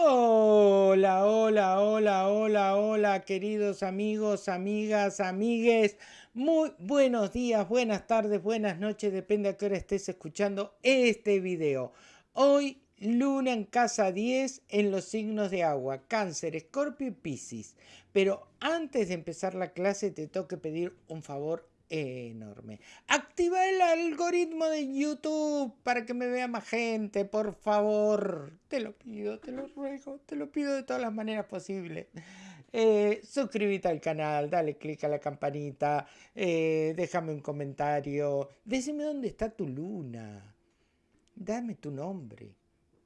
Hola, hola, hola, hola, hola, queridos amigos, amigas, amigues. Muy buenos días, buenas tardes, buenas noches, depende a qué hora estés escuchando este video. Hoy, luna en casa 10 en los signos de agua, cáncer, escorpio y piscis. Pero antes de empezar la clase te tengo que pedir un favor enorme. Activa el algoritmo de YouTube para que me vea más gente, por favor. Te lo pido, te lo ruego, te lo pido de todas las maneras posibles. Eh, suscríbete al canal, dale click a la campanita, eh, déjame un comentario, decime dónde está tu luna, dame tu nombre,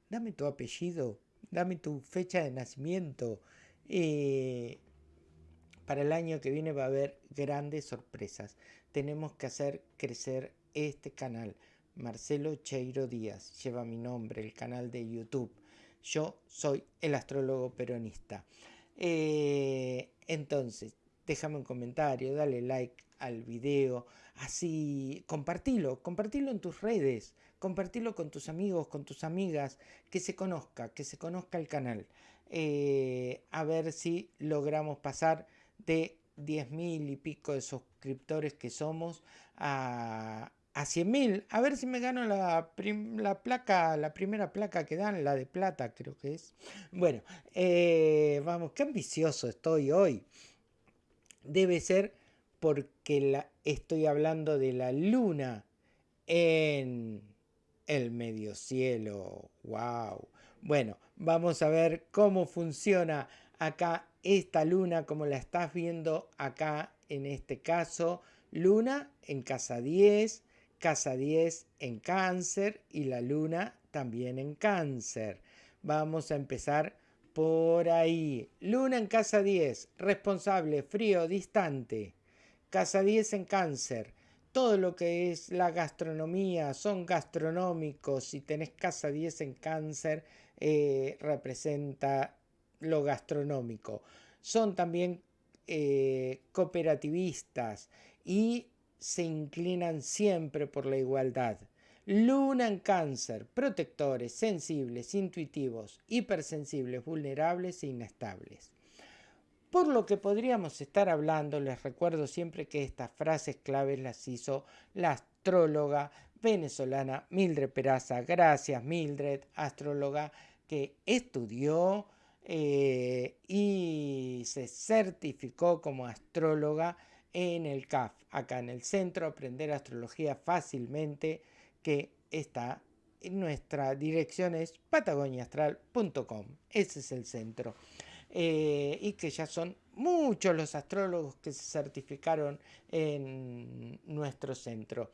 dame tu apellido, dame tu fecha de nacimiento. Eh, para el año que viene va a haber grandes sorpresas. Tenemos que hacer crecer este canal. Marcelo Cheiro Díaz lleva mi nombre, el canal de YouTube. Yo soy el astrólogo peronista. Eh, entonces, déjame un comentario, dale like al video, así compartilo, compartilo en tus redes, compartilo con tus amigos, con tus amigas, que se conozca, que se conozca el canal. Eh, a ver si logramos pasar de 10.000 y pico de suscriptores que somos a, a 100.000. A ver si me gano la, la, placa, la primera placa que dan, la de plata creo que es. Bueno, eh, vamos, qué ambicioso estoy hoy. Debe ser porque la, estoy hablando de la luna en el medio cielo. ¡Wow! Bueno, vamos a ver cómo funciona acá esta luna como la estás viendo acá en este caso. Luna en casa 10, casa 10 en cáncer y la luna también en cáncer. Vamos a empezar por ahí. Luna en casa 10, responsable, frío, distante. Casa 10 en cáncer. Todo lo que es la gastronomía, son gastronómicos. Si tenés casa 10 en cáncer, eh, representa lo gastronómico. Son también eh, cooperativistas y se inclinan siempre por la igualdad. Luna en cáncer, protectores, sensibles, intuitivos, hipersensibles, vulnerables e inestables. Por lo que podríamos estar hablando, les recuerdo siempre que estas frases claves las hizo la astróloga venezolana Mildred Peraza. Gracias Mildred, astróloga que estudió eh, y se certificó como astróloga en el CAF, acá en el Centro Aprender Astrología Fácilmente, que está en nuestra dirección es patagoniaastral.com, ese es el centro. Eh, y que ya son muchos los astrólogos que se certificaron en nuestro centro.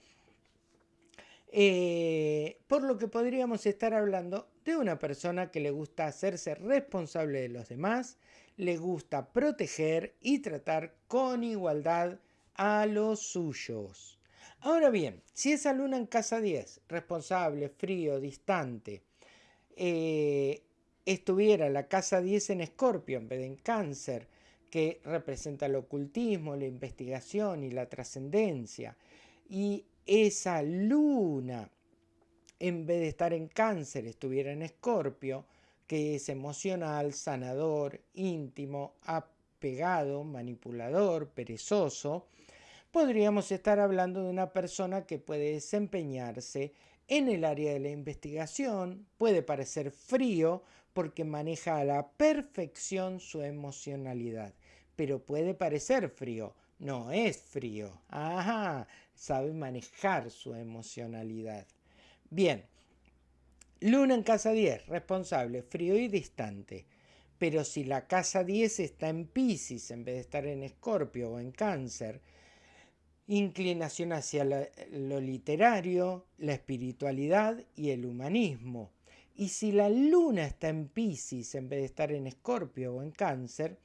Eh, por lo que podríamos estar hablando de una persona que le gusta hacerse responsable de los demás, le gusta proteger y tratar con igualdad a los suyos. Ahora bien, si esa luna en casa 10, responsable, frío, distante, eh, estuviera la casa 10 en escorpio en vez de en cáncer, que representa el ocultismo, la investigación y la trascendencia, y esa luna, en vez de estar en cáncer, estuviera en escorpio, que es emocional, sanador, íntimo, apegado, manipulador, perezoso, podríamos estar hablando de una persona que puede desempeñarse en el área de la investigación, puede parecer frío porque maneja a la perfección su emocionalidad, pero puede parecer frío, no es frío. Ajá, sabe manejar su emocionalidad. Bien, Luna en casa 10, responsable, frío y distante. Pero si la casa 10 está en Pisces en vez de estar en Escorpio o en Cáncer, inclinación hacia lo literario, la espiritualidad y el humanismo. Y si la luna está en Pisces en vez de estar en Escorpio o en Cáncer,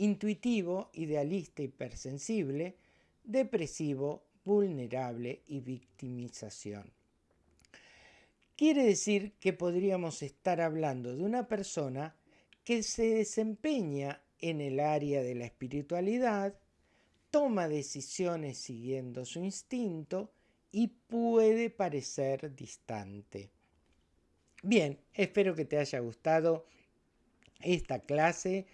intuitivo, idealista, hipersensible, depresivo, vulnerable y victimización. Quiere decir que podríamos estar hablando de una persona que se desempeña en el área de la espiritualidad, toma decisiones siguiendo su instinto y puede parecer distante. Bien, espero que te haya gustado esta clase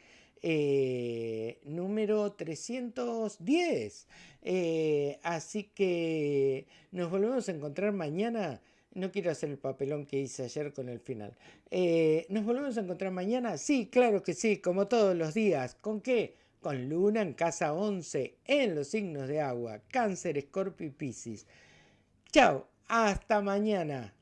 eh, número 310. Eh, así que nos volvemos a encontrar mañana. No quiero hacer el papelón que hice ayer con el final. Eh, ¿Nos volvemos a encontrar mañana? Sí, claro que sí, como todos los días. ¿Con qué? Con Luna en casa 11, en los signos de agua, Cáncer, Escorpio y Piscis. Chao, hasta mañana.